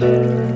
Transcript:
Música